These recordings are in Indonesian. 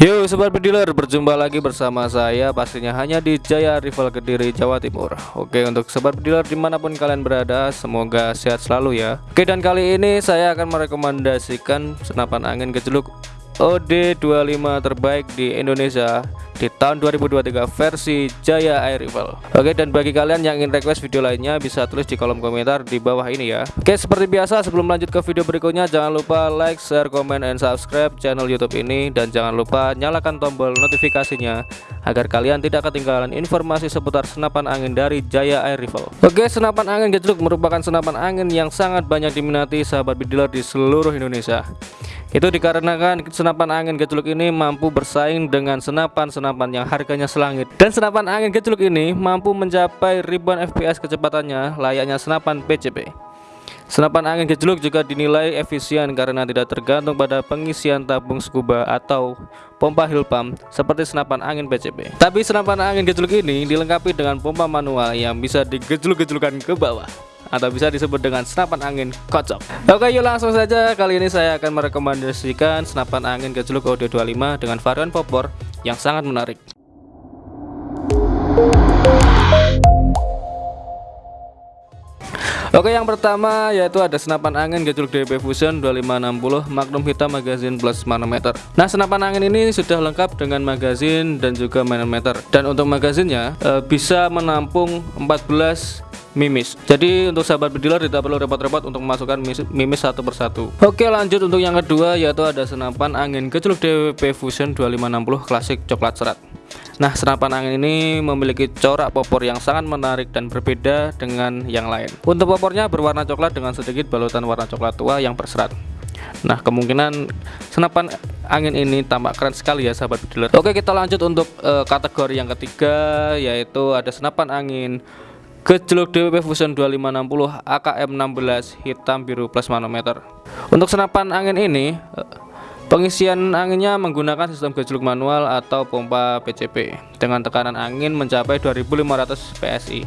Yo sobat bediler berjumpa lagi bersama saya pastinya hanya di Jaya Rival Kediri Jawa Timur. Oke untuk sobat bediler di mana pun kalian berada semoga sehat selalu ya. Oke dan kali ini saya akan merekomendasikan senapan angin gejluk OD25 terbaik di Indonesia di tahun 2023 versi Jaya Air Rifle Oke dan bagi kalian yang ingin request video lainnya bisa tulis di kolom komentar di bawah ini ya. Oke seperti biasa sebelum lanjut ke video berikutnya jangan lupa like, share, comment, and subscribe channel youtube ini. Dan jangan lupa nyalakan tombol notifikasinya agar kalian tidak ketinggalan informasi seputar senapan angin dari Jaya Air Rifle Oke senapan angin gejluk merupakan senapan angin yang sangat banyak diminati sahabat bidiler di seluruh Indonesia itu dikarenakan senapan angin gejluk ini mampu bersaing dengan senapan-senapan yang harganya selangit. Dan senapan angin gejluk ini mampu mencapai ribuan FPS kecepatannya layaknya senapan PCP. Senapan angin gejluk juga dinilai efisien karena tidak tergantung pada pengisian tabung scuba atau pompa hill pump seperti senapan angin PCP. Tapi senapan angin gejluk ini dilengkapi dengan pompa manual yang bisa digejluk-gejlukan ke bawah atau bisa disebut dengan senapan angin kocok. Oke yuk langsung saja. Kali ini saya akan merekomendasikan senapan angin gejluk Audio 25 dengan varian popor yang sangat menarik. Oke yang pertama yaitu ada senapan angin gejluk DB Fusion 2560 Magnum hitam magazine plus manometer. Nah senapan angin ini sudah lengkap dengan magazine dan juga manometer. Dan untuk magazinnya e, bisa menampung 14 mimis. Jadi untuk sahabat bediler tidak perlu repot-repot untuk memasukkan mimis satu persatu. Oke lanjut untuk yang kedua yaitu ada senapan angin kecil DWP Fusion 2560 klasik coklat serat. Nah senapan angin ini memiliki corak popor yang sangat menarik dan berbeda dengan yang lain. Untuk popornya berwarna coklat dengan sedikit balutan warna coklat tua yang berserat. Nah kemungkinan senapan angin ini tampak keren sekali ya sahabat bediler Oke kita lanjut untuk uh, kategori yang ketiga yaitu ada senapan angin Gejluk DWP Fusion 2560 AKM 16 hitam biru plus manometer. Untuk senapan angin ini pengisian anginnya menggunakan sistem gejluk manual atau pompa PCP dengan tekanan angin mencapai 2500 PSI.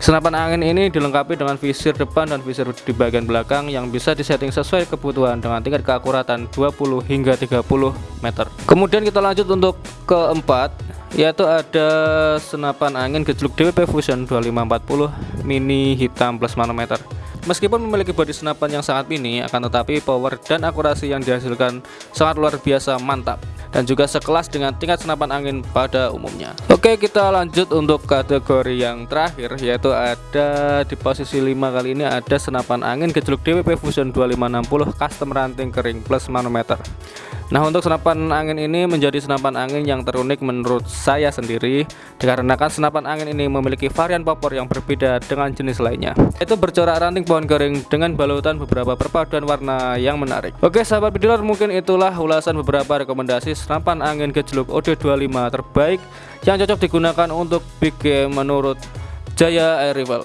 Senapan angin ini dilengkapi dengan visir depan dan visir di bagian belakang yang bisa disetting sesuai kebutuhan dengan tingkat keakuratan 20 hingga 30 meter. Kemudian kita lanjut untuk keempat yaitu ada senapan angin gejluk DWP Fusion 2540 mini hitam plus manometer. Meskipun memiliki bodi senapan yang sangat mini akan tetapi power dan akurasi yang dihasilkan sangat luar biasa mantap dan juga sekelas dengan tingkat senapan angin pada umumnya. Oke kita lanjut untuk kategori yang terakhir yaitu ada di posisi 5 kali ini ada senapan angin gejluk DWP Fusion 2560 custom ranting kering plus manometer Nah untuk senapan angin ini menjadi senapan angin yang terunik menurut saya sendiri Dikarenakan senapan angin ini memiliki varian popor yang berbeda dengan jenis lainnya. Itu bercorak ranting pohon kering dengan balutan beberapa perpaduan warna yang menarik. Oke sahabat bediler mungkin itulah ulasan beberapa rekomendasi senapan angin gejluk OD25 terbaik Yang cocok digunakan untuk big game menurut Jaya Air Rival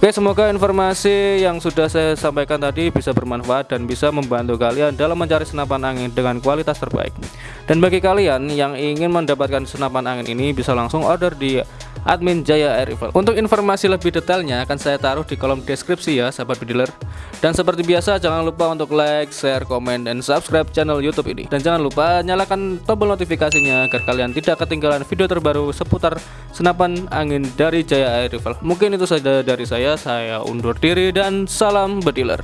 Oke semoga informasi yang sudah saya sampaikan tadi bisa bermanfaat dan bisa membantu kalian dalam mencari senapan angin dengan kualitas terbaik. Dan bagi kalian yang ingin mendapatkan senapan angin ini bisa langsung order di admin Jaya Air. Untuk informasi lebih detailnya akan saya taruh di kolom deskripsi ya sahabat bediler. Dan seperti biasa jangan lupa untuk like, share, komen, dan subscribe channel YouTube ini. Dan jangan lupa nyalakan tombol notifikasinya agar kalian tidak ketinggalan video terbaru seputar senapan angin dari Jaya Air. Mungkin itu saja dari saya. Saya undur diri dan salam bediler.